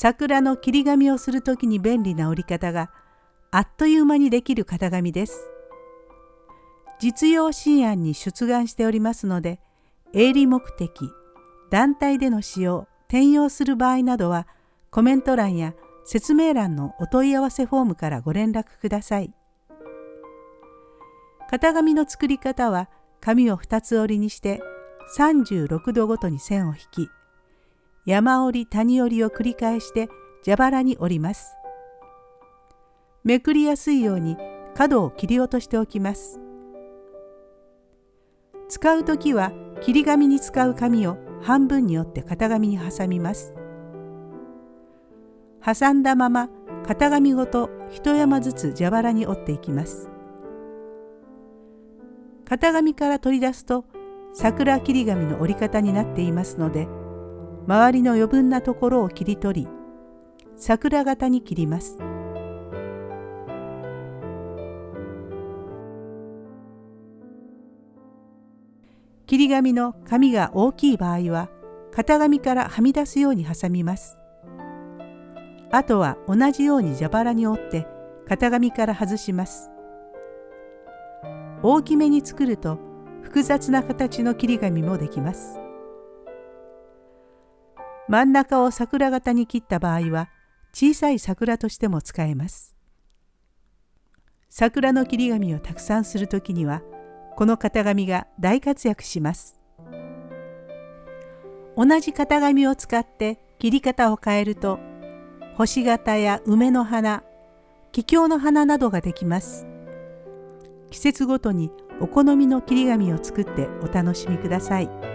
桜の切り紙をする時に便利な折り方があっという間にできる型紙です。実用新案に出願しておりますので営利目的団体での使用転用する場合などはコメント欄や説明欄のお問い合わせフォームからご連絡ください。型紙の作り方は紙を2つ折りにして36度ごとに線を引き山折り谷折りを繰り返して蛇腹に折ります。めくりやすいように角を切り落としておきます。使う時は切り紙に使う紙を半分に折って型紙に挟みます。挟んだまま型紙ごと一山ずつ蛇腹に折っていきます。型紙から取り出すと桜切り紙の折り方になっていますので周りの余分なところを切り取り桜型に切ります。切り紙の紙が大きい場合は型紙からはみ出すように挟みます。あとは同じように蛇腹に折って型紙から外します。大きめに作ると複雑な形の切り紙もできます。真ん中を桜型に切った場合は小さい桜としても使えます。桜の切り紙をたくさんするときにはこの型紙が大活躍します。同じ型紙を使って切り方を変えると星型や梅の花、桔梗の花などができます。季節ごとにお好みの切り紙を作ってお楽しみください。